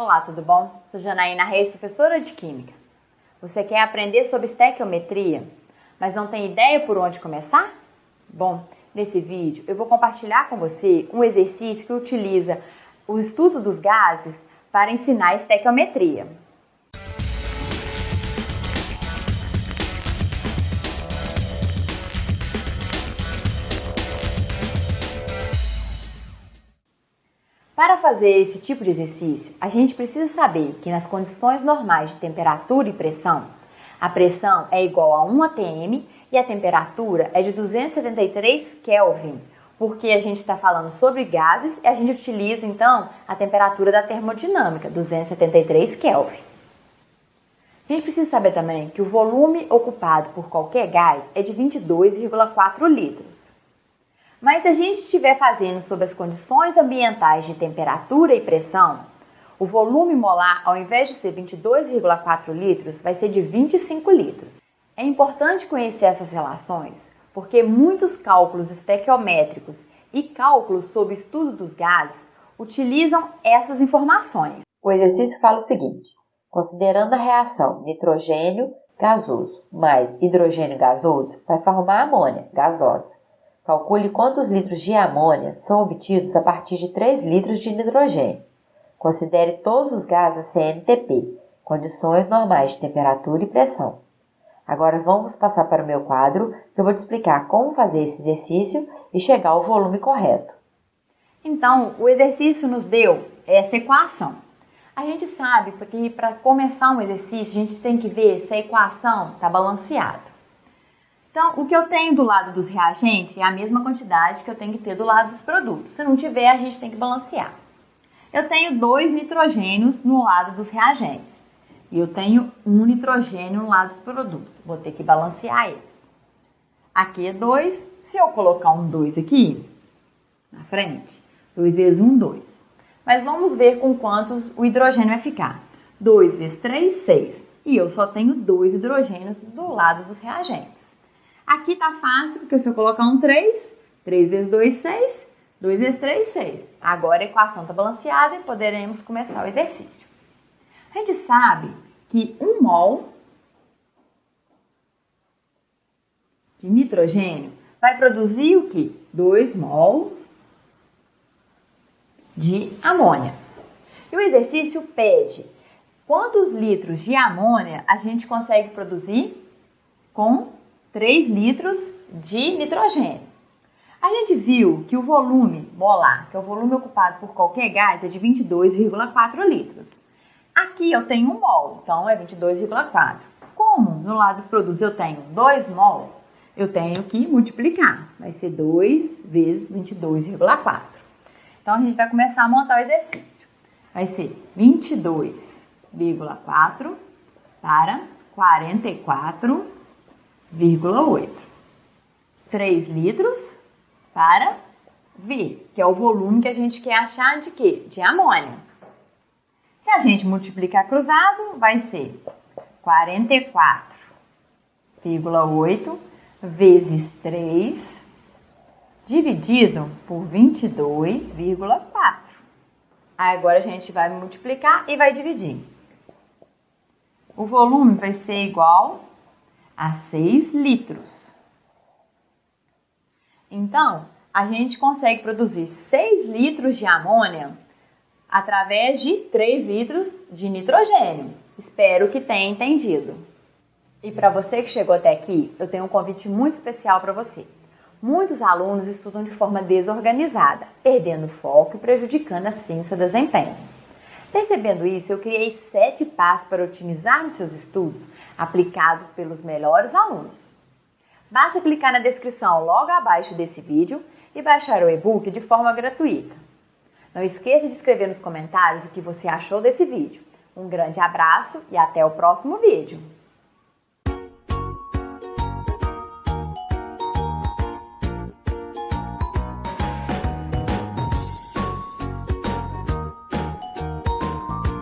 Olá, tudo bom? Sou Janaína Reis, professora de Química. Você quer aprender sobre estequiometria, mas não tem ideia por onde começar? Bom, nesse vídeo eu vou compartilhar com você um exercício que utiliza o estudo dos gases para ensinar estequiometria. Para fazer esse tipo de exercício, a gente precisa saber que nas condições normais de temperatura e pressão, a pressão é igual a 1 atm e a temperatura é de 273 Kelvin, porque a gente está falando sobre gases e a gente utiliza então a temperatura da termodinâmica, 273 Kelvin. A gente precisa saber também que o volume ocupado por qualquer gás é de 22,4 litros. Mas se a gente estiver fazendo sob as condições ambientais de temperatura e pressão, o volume molar, ao invés de ser 22,4 litros, vai ser de 25 litros. É importante conhecer essas relações, porque muitos cálculos estequiométricos e cálculos sobre estudo dos gases utilizam essas informações. O exercício fala o seguinte: considerando a reação nitrogênio gasoso mais hidrogênio gasoso, vai formar amônia gasosa. Calcule quantos litros de amônia são obtidos a partir de 3 litros de nitrogênio. Considere todos os gases CNTP, condições normais de temperatura e pressão. Agora vamos passar para o meu quadro, que eu vou te explicar como fazer esse exercício e chegar ao volume correto. Então, o exercício nos deu essa equação. A gente sabe que para começar um exercício, a gente tem que ver se a equação está balanceada. Então, o que eu tenho do lado dos reagentes é a mesma quantidade que eu tenho que ter do lado dos produtos. Se não tiver, a gente tem que balancear. Eu tenho dois nitrogênios no lado dos reagentes. E eu tenho um nitrogênio no lado dos produtos. Vou ter que balancear eles. Aqui é 2. Se eu colocar um 2 aqui, na frente, 2 vezes 1, 2. Mas vamos ver com quantos o hidrogênio vai ficar. 2 vezes 3, 6. E eu só tenho dois hidrogênios do lado dos reagentes. Aqui tá fácil, porque se eu colocar um 3, 3 vezes 2, 6, 2 vezes 3, 6. Agora a equação está balanceada e poderemos começar o exercício. A gente sabe que 1 mol de nitrogênio vai produzir o que? 2 mols de amônia. E o exercício pede quantos litros de amônia a gente consegue produzir com 3 litros de nitrogênio. A gente viu que o volume molar, que é o volume ocupado por qualquer gás, é de 22,4 litros. Aqui eu tenho 1 mol, então é 22,4. Como no lado dos produtos eu tenho 2 mol, eu tenho que multiplicar. Vai ser 2 vezes 22,4. Então a gente vai começar a montar o exercício. Vai ser 22,4 para 44 3 litros para V, que é o volume que a gente quer achar de quê? De amônia. Se a gente multiplicar cruzado, vai ser 44,8 vezes 3 dividido por 22,4. Agora a gente vai multiplicar e vai dividir. O volume vai ser igual a 6 litros. Então, a gente consegue produzir 6 litros de amônia através de 3 litros de nitrogênio. Espero que tenha entendido. E para você que chegou até aqui, eu tenho um convite muito especial para você. Muitos alunos estudam de forma desorganizada, perdendo foco e prejudicando assim seu desempenho. Percebendo isso, eu criei sete passos para otimizar os seus estudos, aplicado pelos melhores alunos. Basta clicar na descrição logo abaixo desse vídeo e baixar o e-book de forma gratuita. Não esqueça de escrever nos comentários o que você achou desse vídeo. Um grande abraço e até o próximo vídeo!